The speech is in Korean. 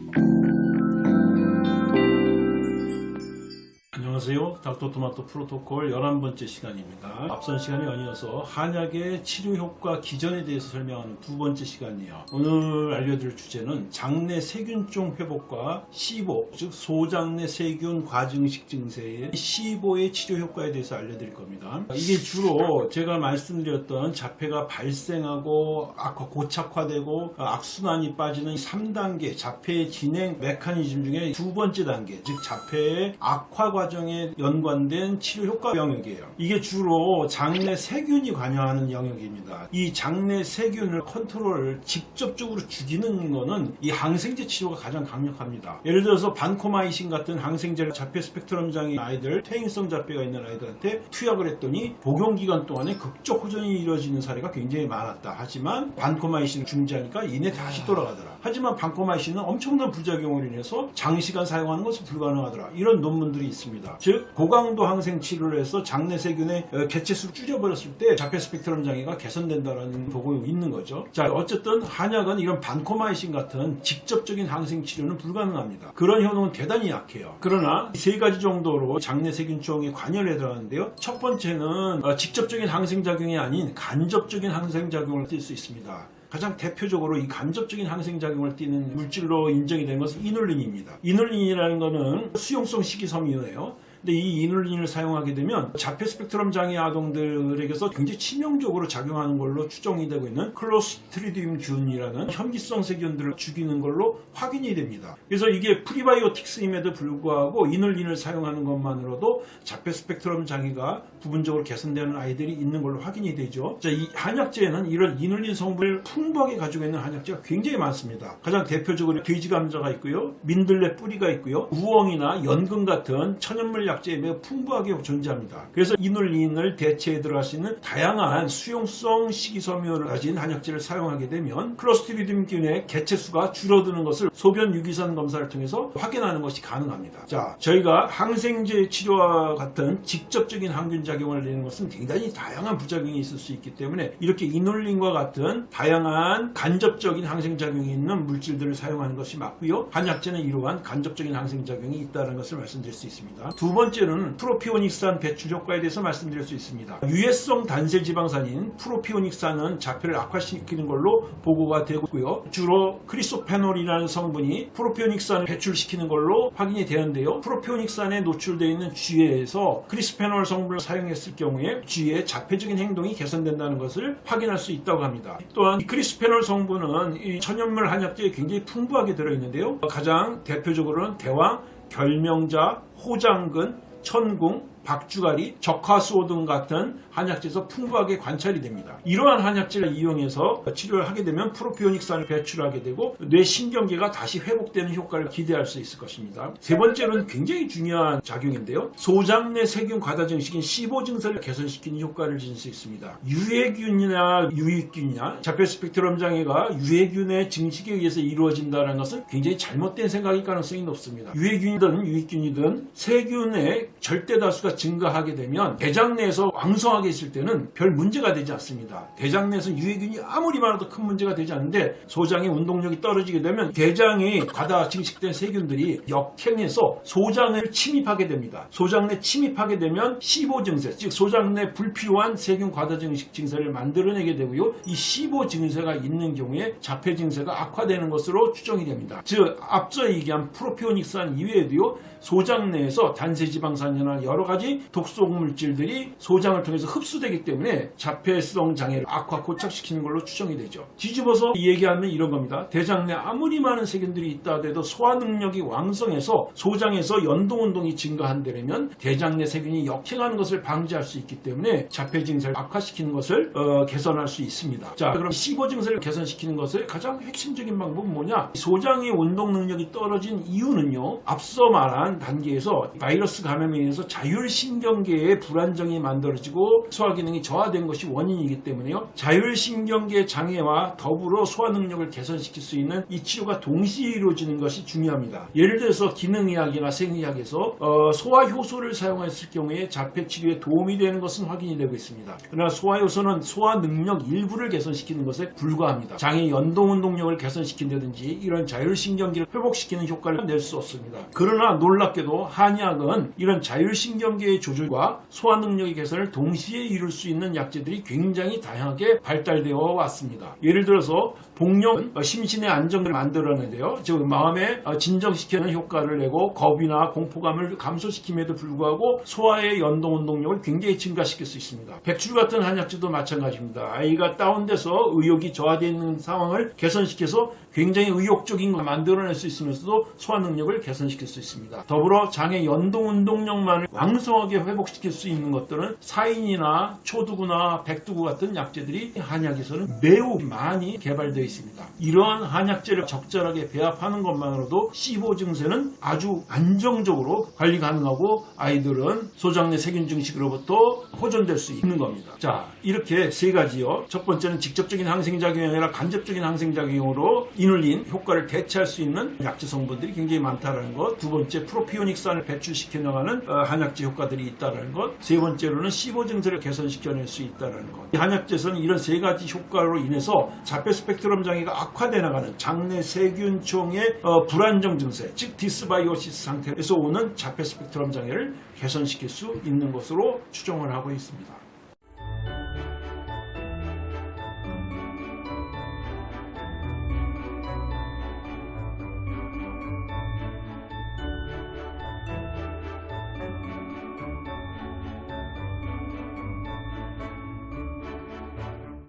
thank you 안녕하세요. 닥터토마토 프로토콜 11번째 시간입니다. 앞선 시간에 연이어서 한약의 치료 효과 기전에 대해서 설명하는 두 번째 시간이에요. 오늘 알려드릴 주제는 장내 세균종 회복과 시보, 즉 소장내 세균 과증식 증세의 시보의 치료 효과에 대해서 알려드릴 겁니다. 이게 주로 제가 말씀드렸던 자폐가 발생하고 악화, 고착화되고 악순환이 빠지는 3단계 자폐의 진행 메커니즘 중에 두 번째 단계, 즉 자폐의 악화 과정 에 연관된 치료 효과 영역이에요. 이게 주로 장내 세균이 관여하는 영역입니다. 이 장내 세균을 컨트롤 직접적으로 죽이는 거는 이 항생제 치료가 가장 강력합니다. 예를 들어서 반코마이신 같은 항생제를 자폐 스펙트럼 장애 아이들, 퇴행성 자폐가 있는 아이들한테 투약을 했더니 복용 기간 동안에 극적 호전이 이루어지는 사례가 굉장히 많았다. 하지만 반코마이신을 중지하니까 이내 다시 돌아가더라. 하지만 반코마이신은 엄청난 부작용으로 인해서 장시간 사용하는 것은 불가능하더라. 이런 논문들이 있습니다. 즉 고강도 항생 치료를 해서 장내 세균의 어, 개체수를 줄여버렸을 때 자폐 스펙트럼 장애가 개선된다는 보고가 있는 거죠. 자 어쨌든 한약은 이런 반코마이신 같은 직접적인 항생 치료는 불가능합니다. 그런 효능은 대단히 약해요. 그러나 세 가지 정도로 장내 세균총에 관여를 해들어가는데요. 첫 번째는 어, 직접적인 항생 작용이 아닌 간접적인 항생 작용을 띌 수 있습니다. 가장 대표적으로 이 간접적인 항생작용을 띠는 물질로 인정이 된 것은 이눌린입니다. 이눌린이라는 것은 수용성 식이섬유예요. 근데 이 이눌린을 사용하게 되면 자폐 스펙트럼 장애 아동들에게서 굉장히 치명적으로 작용하는 걸로 추정이 되고 있는 클로스트리디움 균이라는 혐기성 세균들을 죽이는 걸로 확인이 됩니다. 그래서 이게 프리바이오틱스임에도 불구하고 이눌린을 사용하는 것만으로도 자폐 스펙트럼 장애가 부분적으로 개선되는 아이들이 있는 걸로 확인이 되죠. 자, 이 한약재에는 이런 이눌린 성분을 풍부하게 가지고 있는 한약재가 굉장히 많습니다. 가장 대표적으로 돼지 감자가 있고요. 민들레 뿌리가 있고요. 우엉이나 연근 같은 천연물 약 재에 매우 풍부하게 존재합니다. 그래서 이눌린을 대체해 들어갈 수 있는 다양한 수용성 식이섬유를 가진 한약재를 사용하게 되면 클로스트리디움균의 개체수가 줄어드는 것을 소변 유기산 검사를 통해서 확인하는 것이 가능합니다. 자, 저희가 항생제 치료와 같은 직접적인 항균 작용을 내는 것은 굉장히 다양한 부작용이 있을 수 있기 때문에 이렇게 이놀린과 같은 다양한 간접적인 항생작용이 있는 물질들을 사용하는 것이 맞고요. 한약재는 이러한 간접적인 항생작용이 있다는 것을 말씀드릴 수 있습니다. 두 번째 는 프로피오닉산 배출 효과에 대해서 말씀드릴 수 있습니다. 유해성 단세 지방산인 프로피오닉산은 자폐를 악화시키는 걸로 보고가 되고 있고요. 주로 크리소페놀이라는 성분이 프로피오닉산을 배출시키는 걸로 확인이 되는데요. 프로피오닉산에 노출되어 있는 쥐에서 크리스페놀 성분을 사용했을 경우에 쥐의 자폐적인 행동이 개선된다는 것을 확인할 수 있다고 합니다. 또한 이 크리스페놀 성분은 이 천연물 한약재에 굉장히 풍부하게 들어있는데요. 가장 대표적으로는 대왕, 결명자, 호장근, 천궁, 박주가리, 적화수호 등 같은 한약재에서 풍부하게 관찰이 됩니다. 이러한 한약재를 이용해서 치료를 하게 되면 프로피오닉산을 배출하게 되고 뇌신경계가 다시 회복되는 효과를 기대할 수 있을 것입니다. 세 번째는 굉장히 중요한 작용인데요. 소장내 세균 과다 증식인 시보 증세를 개선시키는 효과를 지닐 수 있습니다. 유해균이나 유익균이나 자폐 스펙트럼 장애가 유해균의 증식에 의해서 이루어진다는 것은 굉장히 잘못된 생각일 가능성이 높습니다. 유해균이든 유익균이든 세균의 절대 다수가 증가하게 되면 대장 내에서 왕성하게 있을 때는 별 문제가 되지 않습니다. 대장 내에서 유해균이 아무리 많아도 큰 문제가 되지 않는데 소장의 운동력이 떨어지게 되면 대장이 과다 증식된 세균들이 역행해서 소장을 침입하게 됩니다. 소장 내 침입하게 되면 시보 증세, 즉 소장 내 불필요한 세균 과다 증식 증세를 만들어내게 되고요. 이 시보 증세가 있는 경우에 자폐 증세가 악화되는 것으로 추정이 됩니다. 즉 앞서 얘기한 프로피오닉산 이외에도요. 소장 내에서 단세지방산이나 여러 가지 독소 물질들이 소장을 통해서 흡수되기 때문에 자폐성 장애를 악화 고착시키는 걸로 추정이 되죠. 뒤집어서 얘기하면 이런 겁니다. 대장 내 아무리 많은 세균들이 있다 하더라도 소화 능력이 왕성해서 소장에서 연동 운동이 증가한다면 대장 내 세균이 역행하는 것을 방지할 수 있기 때문에 자폐 증세를 악화시키는 것을 어, 개선할 수 있습니다. 자, 그럼 시보 증세를 개선시키는 것의 가장 핵심적인 방법은 뭐냐? 소장의 운동 능력이 떨어진 이유는요. 앞서 말한 단계에서 바이러스 감염에 의해서 자율 자율신경계의 불안정이 만들어지고 소화 기능이 저하된 것이 원인이기 때문에요. 자율신경계 장애와 더불어 소화 능력을 개선시킬 수 있는 이 치료가 동시에 이루어지는 것이 중요합니다. 예를 들어서 기능의학이나 생의학에서 어, 소화 효소를 사용했을 경우에 자폐 치료에 도움이 되는 것은 확인이 되고 있습니다. 그러나 소화 효소는 소화 능력 일부를 개선시키는 것에 불과합니다. 장의 연동 운동력을 개선시킨다든지 이런 자율신경계를 회복시키는 효과를 낼 수 없습니다. 그러나 놀랍게도 한의학은 이런 자율신경계 의 조절과 소화 능력의 개선을 동시에 이룰 수 있는 약재들이 굉장히 다양하게 발달되어 왔습니다. 예를 들어서 복령은 어, 심신의 안정을 만들어내는데요. 즉 마음에 어, 진정시키는 효과를 내고 겁이나 공포감을 감소시킴에도 불구하고 소화의 연동 운동력을 굉장히 증가시킬 수 있습니다. 백출 같은 한약재도 마찬가지입니다. 아이가 다운돼서 의욕이 저하되어 있는 상황을 개선시켜서 굉장히 의욕적인 걸 만들어낼 수 있으면서도 소화 능력을 개선시킬 수 있습니다. 더불어 장의 연동 운동력만을 왕성 하게 회복시킬 수 있는 것들은 사인이나 초두구나 백두구 같은 약재들이 한약에서는 매우 많이 개발되어 있습니다. 이러한 한약재를 적절하게 배합하는 것만으로도 C5 증세는 아주 안정적으로 관리 가능하고 아이들은 소장내 세균 증식으로부터 호전될 수 있는 겁니다. 자, 이렇게 세 가지요. 첫 번째는 직접적인 항생작용이 아니라 간접적인 항생작용으로 이눌린 효과를 대체할 수 있는 약재 성분들이 굉장히 많다는 것. 두 번째, 프로피오닉산을 배출시켜 나가는 어, 한약재 효과 들이 있다는 것. 세 번째로는 C5 증세를 개선시켜낼 수 있다는 것. 이 한약재에서는 이런 세 가지 효과로 인해서 자폐 스펙트럼 장애가 악화돼 나가는 장내 세균총의 어, 불안정 증세, 즉 dysbiosis 상태에서 오는 자폐 스펙트럼 장애를 개선시킬 수 있는 것으로 추정을 하고 있습니다.